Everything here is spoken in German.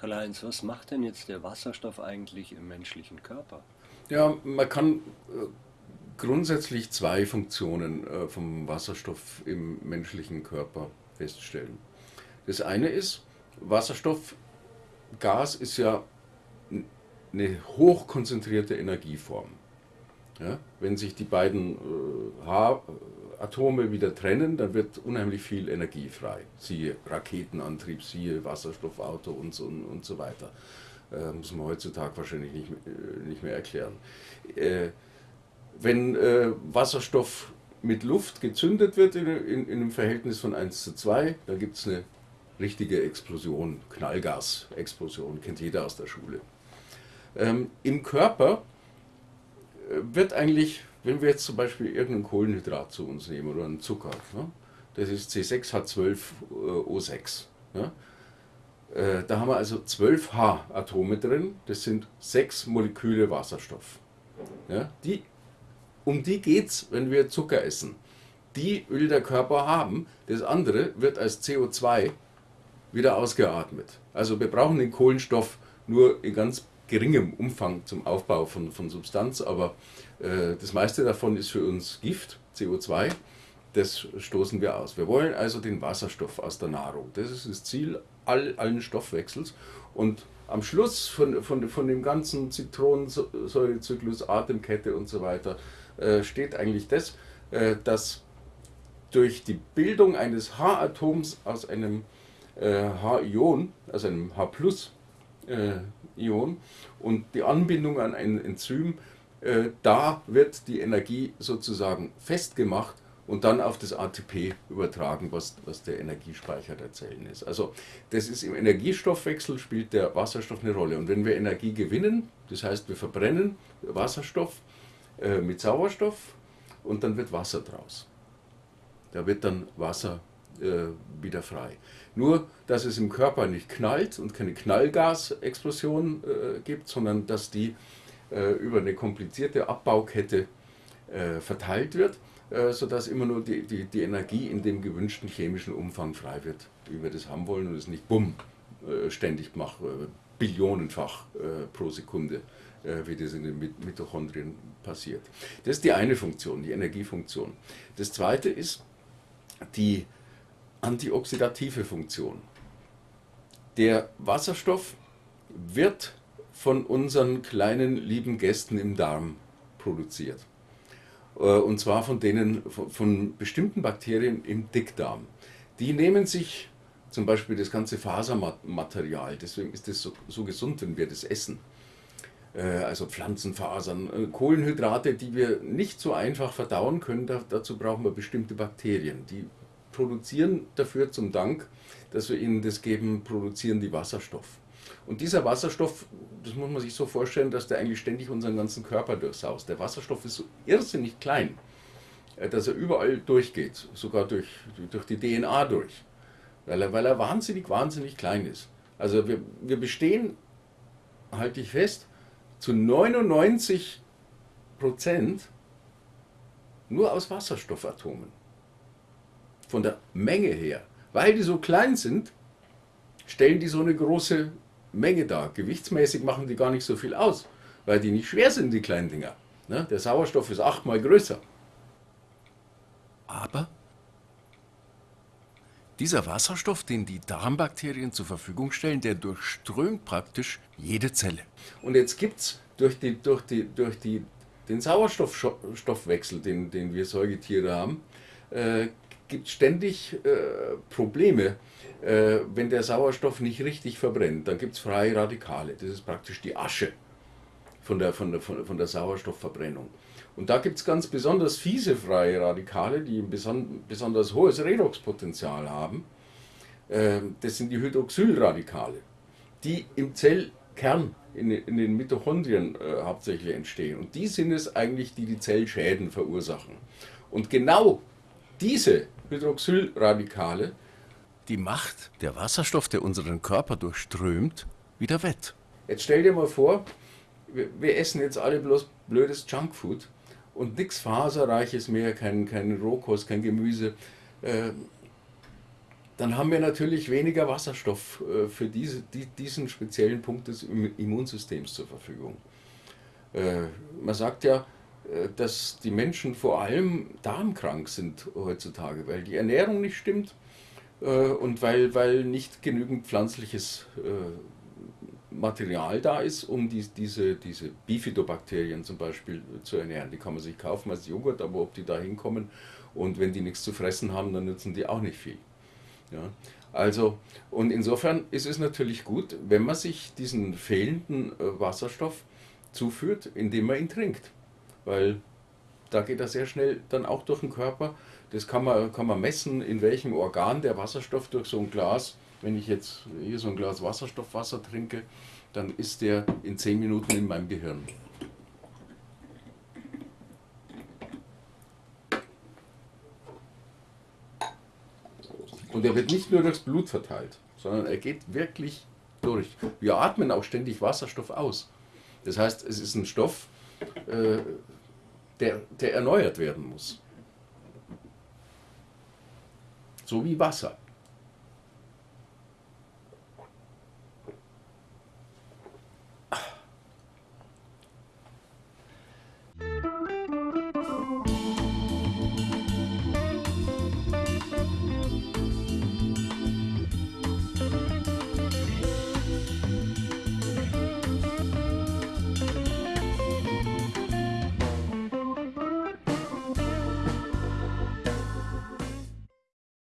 Karl-Heinz, was macht denn jetzt der Wasserstoff eigentlich im menschlichen Körper? Ja, man kann äh, grundsätzlich zwei Funktionen äh, vom Wasserstoff im menschlichen Körper feststellen. Das eine ist, Wasserstoffgas ist ja eine hochkonzentrierte Energieform. Ja, wenn sich die beiden äh, H-Atome wieder trennen, dann wird unheimlich viel Energie frei. Siehe Raketenantrieb, siehe Wasserstoffauto und so, und so weiter. Äh, muss man heutzutage wahrscheinlich nicht, äh, nicht mehr erklären. Äh, wenn äh, Wasserstoff mit Luft gezündet wird in, in, in, einem Verhältnis von 1 zu 2, dann gibt es eine richtige Explosion, Knallgasexplosion, kennt jeder aus der Schule. Ähm, Im Körper äh, wird eigentlich, wenn wir jetzt zum Beispiel irgendein Kohlenhydrat zu uns nehmen oder einen Zucker, ne, das ist C6H12O6. Ne, äh, da haben wir also 12 H-Atome drin, das sind sechs Moleküle Wasserstoff. Ja, die, um die geht es, wenn wir Zucker essen. Die will der Körper haben, das andere wird als CO2 wieder ausgeatmet. Also wir brauchen den Kohlenstoff nur in ganz geringem Umfang zum Aufbau von, von Substanz, aber äh, das meiste davon ist für uns Gift, CO2, das stoßen wir aus. Wir wollen also den Wasserstoff aus der Nahrung. Das ist das Ziel all, allen Stoffwechsels und am Schluss von, von, von dem ganzen Zitronensäurezyklus, Atemkette und so weiter äh, steht eigentlich das, äh, dass durch die Bildung eines H-Atoms aus einem äh, H-Ion, also einem H-Plus-Ion äh, und die Anbindung an ein Enzym, äh, da wird die Energie sozusagen festgemacht und dann auf das ATP übertragen, was, was der Energiespeicher der Zellen ist. Also das ist im Energiestoffwechsel spielt der Wasserstoff eine Rolle. Und wenn wir Energie gewinnen, das heißt wir verbrennen Wasserstoff äh, mit Sauerstoff und dann wird Wasser draus. Da wird dann Wasser äh, wieder frei. Nur, dass es im Körper nicht knallt und keine Knallgasexplosion äh, gibt, sondern dass die äh, über eine komplizierte Abbaukette äh, verteilt wird äh, sodass immer nur die, die, die Energie in dem gewünschten chemischen Umfang frei wird, wie wir das haben wollen und es nicht bumm äh, ständig macht, äh, billionenfach pro Sekunde, wie das in den Mitochondrien passiert. Das ist die eine Funktion, die Energiefunktion. Das zweite ist die antioxidative Funktion. Der Wasserstoff wird von unseren kleinen lieben Gästen im Darm produziert. Äh, und zwar von denen, von, bestimmten Bakterien im Dickdarm. Die nehmen sich zum Beispiel das ganze Fasermaterial, deswegen ist es so, so gesund, wenn wir das essen. Äh, also Pflanzenfasern, äh, Kohlenhydrate, die wir nicht so einfach verdauen können, dazu brauchen wir bestimmte Bakterien. Die produzieren dafür zum Dank, dass wir ihnen das geben, produzieren die Wasserstoff. Und dieser Wasserstoff, das muss man sich so vorstellen, dass der eigentlich ständig unseren ganzen Körper durchsaust. Der Wasserstoff ist so irrsinnig klein, äh, dass er überall durchgeht, sogar durch, durch die DNA durch, weil er, weil er wahnsinnig, wahnsinnig klein ist. Also wir, wir bestehen, halte ich fest, zu 99 Prozent nur aus Wasserstoffatomen. Von der Menge her. Weil die so klein sind, stellen die so eine große Menge da. Gewichtsmäßig machen die gar nicht so viel aus, weil die nicht schwer sind, die kleinen Dinger. Ne? Der Sauerstoff ist achtmal größer. Aber dieser Wasserstoff, den die Darmbakterien zur Verfügung stellen, der durchströmt praktisch jede Zelle. Und jetzt gibt es durch, die, durch, die, durch die, den Sauerstoffstoffwechsel, den, den wir Säugetiere haben, äh, gibt ständig äh, Probleme äh, wenn der Sauerstoff nicht richtig verbrennt, dann gibt es freie Radikale. Das ist praktisch die Asche von der, von der, von der Sauerstoffverbrennung. Und da gibt es ganz besonders fiese freie Radikale, die ein beson besonders hohes Redoxpotenzial haben. Äh, das sind die Hydroxylradikale, die im Zellkern, in, in den Mitochondrien äh, hauptsächlich entstehen. Und die sind es eigentlich, die die Zellschäden verursachen. Und genau diese Hydroxylradikale die Macht der Wasserstoff, der unseren Körper durchströmt, wieder wett. Jetzt stell dir mal vor, wir, essen jetzt alle bloß blödes Junkfood und nichts Faserreiches mehr, kein, kein Rohkost, kein Gemüse. Äh, dann haben wir natürlich weniger Wasserstoff äh, für diese, die, diesen speziellen Punkt des Immunsystems zur Verfügung. Äh, man sagt ja, dass die Menschen vor allem darmkrank sind heutzutage, weil die Ernährung nicht stimmt und weil, weil nicht genügend pflanzliches Material da ist, um die, diese, diese Bifidobakterien zum Beispiel zu ernähren. Die kann man sich kaufen als Joghurt, aber ob die da hinkommen und wenn die nichts zu fressen haben, dann nützen die auch nicht viel. Ja, also, und insofern ist es natürlich gut, wenn man sich diesen fehlenden äh, Wasserstoff zuführt, indem man ihn trinkt. Weil da geht er sehr schnell dann auch durch den Körper. Das kann man, kann man messen, in welchem Organ der Wasserstoff durch so ein Glas, wenn ich jetzt hier so ein Glas Wasserstoffwasser trinke, dann ist der in 10 Minuten in meinem Gehirn. Und er wird nicht nur durchs Blut verteilt, sondern er geht wirklich durch. Wir atmen auch ständig Wasserstoff aus. Das heißt, es ist ein Stoff, äh, der, der erneuert werden muss. So wie Wasser.